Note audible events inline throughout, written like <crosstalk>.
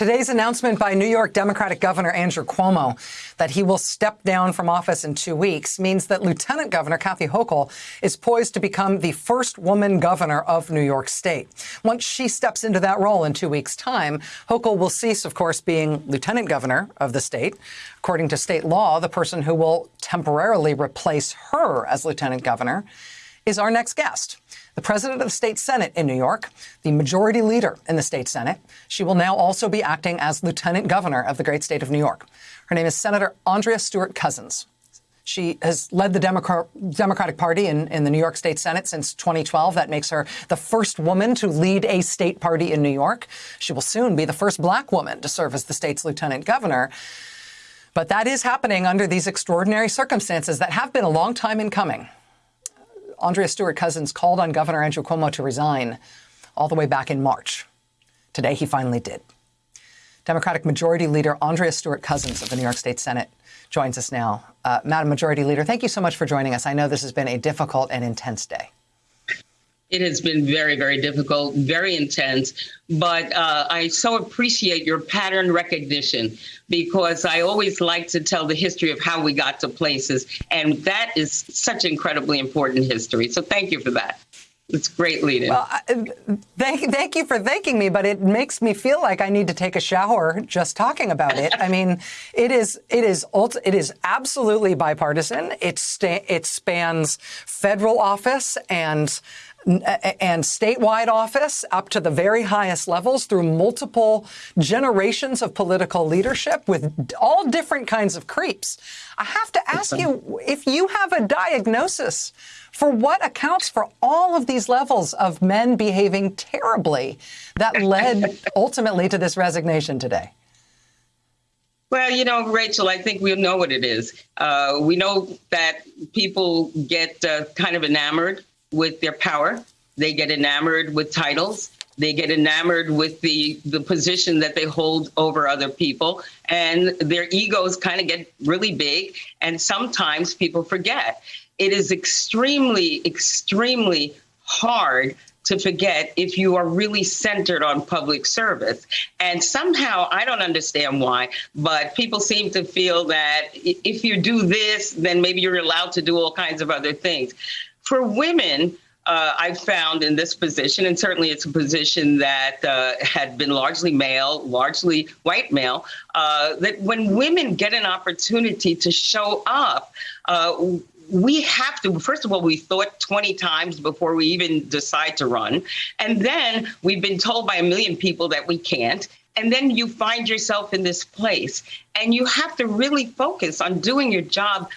Today's announcement by New York Democratic Governor Andrew Cuomo that he will step down from office in two weeks means that Lieutenant Governor Kathy Hochul is poised to become the first woman governor of New York State. Once she steps into that role in two weeks' time, Hochul will cease, of course, being lieutenant governor of the state. According to state law, the person who will temporarily replace her as lieutenant governor is our next guest the president of the state Senate in New York, the majority leader in the state Senate. She will now also be acting as lieutenant governor of the great state of New York. Her name is Senator Andrea Stewart Cousins. She has led the Democratic Party in, in, the New York State Senate since 2012. That makes her the first woman to lead a state party in New York. She will soon be the first black woman to serve as the state's lieutenant governor. But that is happening under these extraordinary circumstances that have been a long time in coming. Andrea Stewart Cousins called on Governor Andrew Cuomo to resign all the way back in March. Today, he finally did. Democratic Majority Leader Andrea Stewart Cousins of the New York State Senate joins us now. Uh, Madam Majority Leader, thank you so much for joining us. I know this has been a difficult and intense day. It has been very, very difficult, very intense, but uh, I so appreciate your pattern recognition because I always like to tell the history of how we got to places, and that is such incredibly important history. So thank you for that. It's great leading. Well, thank, thank you for thanking me, but it makes me feel like I need to take a shower just talking about it. I mean, it is it is it is absolutely bipartisan. It it spans federal office and and statewide office up to the very highest levels through multiple generations of political leadership with all different kinds of creeps. I have to ask you if you have a diagnosis for what accounts for all of these levels of men behaving terribly that led <laughs> ultimately to this resignation today. Well, you know, Rachel, I think we know what it is. Uh, we know that people get uh, kind of enamored with their power. They get enamored with titles. They get enamored with the the position that they hold over other people, and their egos kind of get really big. And sometimes people forget. It is extremely, extremely hard to forget if you are really centered on public service. And somehow, I don't understand why, but people seem to feel that if you do this, then maybe you're allowed to do all kinds of other things. For women, uh, I've found in this position, and certainly it's a position that uh, had been largely male, largely white male, uh, that when women get an opportunity to show up, uh, we have to, first of all, we thought 20 times before we even decide to run. And then we've been told by a million people that we can't. And then you find yourself in this place. And you have to really focus on doing your job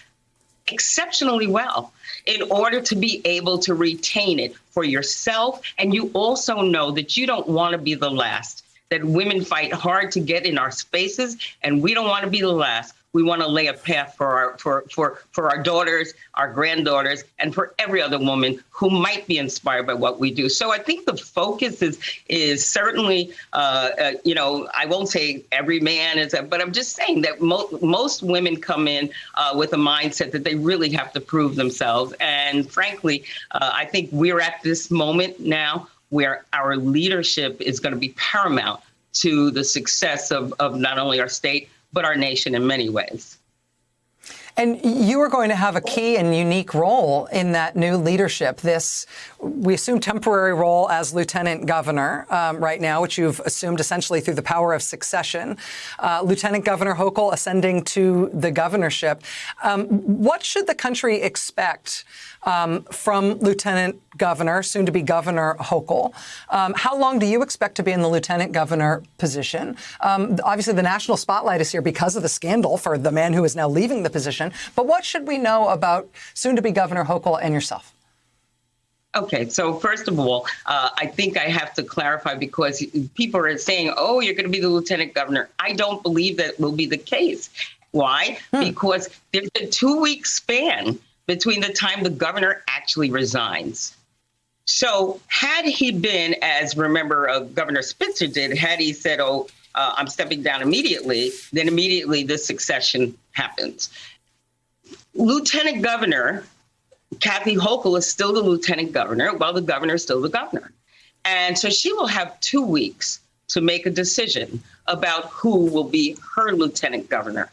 exceptionally well in order to be able to retain it for yourself. And you also know that you don't want to be the last, that women fight hard to get in our spaces, and we don't want to be the last we want to lay a path for our for for for our daughters, our granddaughters, and for every other woman who might be inspired by what we do. So I think the focus is is certainly, uh, uh, you know, I won't say every man is, but I'm just saying that mo- most women come in uh, with a mindset that they really have to prove themselves. And frankly, uh, I think we're at this moment now where our leadership is going to be paramount to the success of, of not only our state but our nation in many ways. And you are going to have a key and unique role in that new leadership. This, we assume, temporary role as lieutenant governor um, right now, which you've assumed essentially through the power of succession. Uh, lieutenant Governor Hochul ascending to the governorship. Um, what should the country expect um, from Lieutenant Governor, soon to be Governor Hochul. Um, how long do you expect to be in the Lieutenant Governor position? Um, obviously, the national spotlight is here because of the scandal for the man who is now leaving the position. But what should we know about soon to be Governor Hochul and yourself? Okay, so first of all, uh, I think I have to clarify because people are saying, oh, you're going to be the lieutenant governor. I don't believe that will be the case. Why? Hmm. Because there's a two week span between the time the governor actually resigns. So, had he been, as remember uh, Governor Spitzer did, had he said, "Oh, uh, I'm stepping down immediately," then immediately the succession happens. Lieutenant Governor Kathy Hochul is still the lieutenant governor, while the governor is still the governor, and so she will have two weeks to make a decision about who will be her lieutenant governor.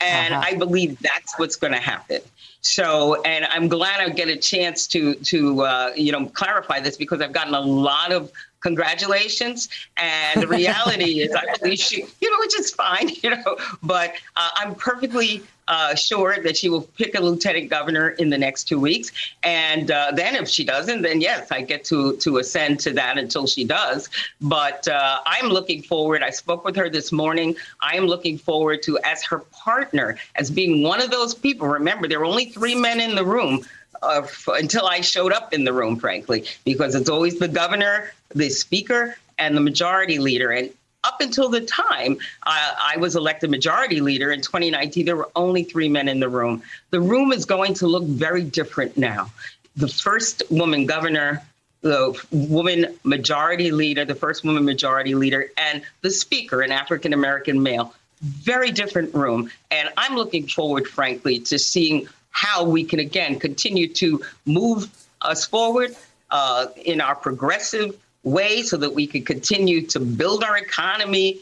And Uh-huh. I believe that's what's going to happen. So, and I'm glad I get a chance to to uh, you know clarify this because I've gotten a lot of congratulations, and the reality is I <laughs> believe she, you know, which is fine, <laughs> you know, but uh, I'm perfectly uh, sure that she will pick a lieutenant governor in the next two weeks, and uh, then if she doesn't, then yes, I get to to ascend to that until she does. But uh, I'm looking forward. I spoke with her this morning. I am looking forward to as her partner, as being one of those people. Remember, there were only three men in the room uh, until I showed up in the room, frankly, because it's always the governor, the speaker, and the majority leader. And up until the time uh, I was elected majority leader in 2019, there were only three men in the room. The room is going to look very different now. The first woman governor, the woman majority leader, the first woman majority leader, and the speaker, an African American male. Very different room. And I'm looking forward, frankly, to seeing how we can again continue to move us forward uh, in our progressive way so that we can continue to build our economy,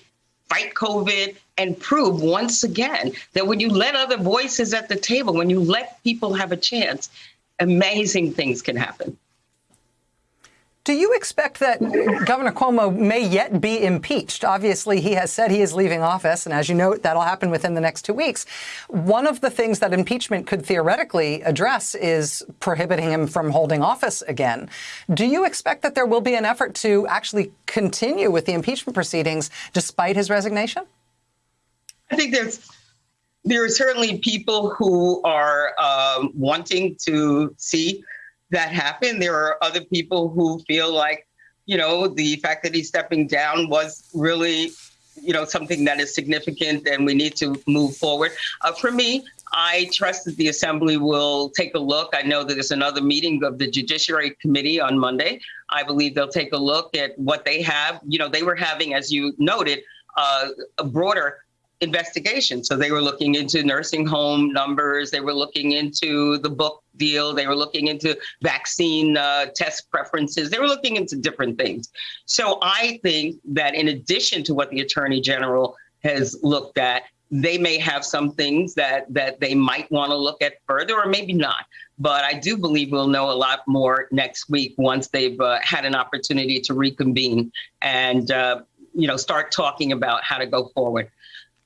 fight COVID, and prove once again that when you let other voices at the table, when you let people have a chance, amazing things can happen. Do you expect that Governor Cuomo may yet be impeached? Obviously, he has said he is leaving office, and as you note, that'll happen within the next two weeks. One of the things that impeachment could theoretically address is prohibiting him from holding office again. Do you expect that there will be an effort to actually continue with the impeachment proceedings despite his resignation? I think there's there are certainly people who are um, wanting to see that happened. There are other people who feel like, you know, the fact that he's stepping down was really, you know, something that is significant and we need to move forward. Uh, for me, I trust that the assembly will take a look. I know that there's another meeting of the Judiciary Committee on Monday. I believe they'll take a look at what they have. You know, they were having, as you noted, uh, a broader investigation. So they were looking into nursing home numbers. They were looking into the book deal. They were looking into vaccine uh, test preferences. They were looking into different things. So I think that in addition to what the attorney general has looked at, they may have some things that that they might want to look at further, or maybe not. But I do believe we'll know a lot more next week once they've uh, had an opportunity to reconvene and uh, you know start talking about how to go forward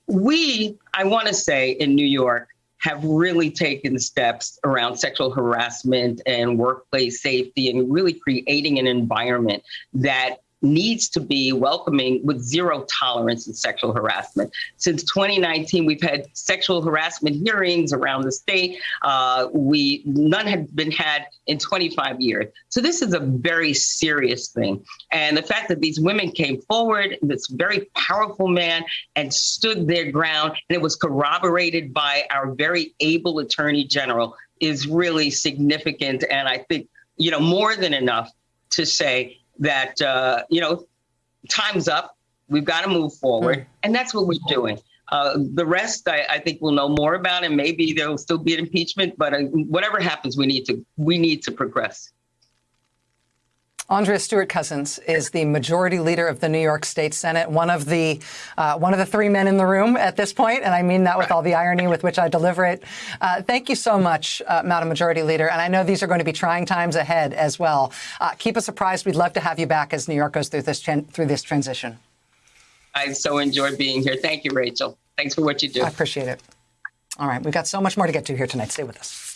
we, I want to say, in New York, have really taken steps around sexual harassment and workplace safety and really creating an environment that needs to be welcoming with zero tolerance in sexual harassment. Since 2019, we've had sexual harassment hearings around the state. Uh, we none had been had in 25 years. So this is a very serious thing. And the fact that these women came forward, this very powerful man, and stood their ground, and it was corroborated by our very able attorney general, is really significant. And I think you know more than enough to say that uh, you know time's up. We've got to move forward. And that's what we're doing. Uh, the rest I, I think we'll know more about and maybe there will still be an impeachment but uh, whatever happens we need to we need to progress Andrea Stewart Cousins is the majority leader of the New York State Senate, one of the uh, one of the three men in the room at this point, and I mean that with all the irony with which I deliver it. Uh, thank you so much, uh, Madam Majority Leader, and I know these are going to be trying times ahead as well. Uh, keep us apprised. We'd love to have you back as New York goes through this through this transition. I so enjoyed being here. Thank you, Rachel. Thanks for what you do. I appreciate it. All right, we've got so much more to get to here tonight. Stay with us.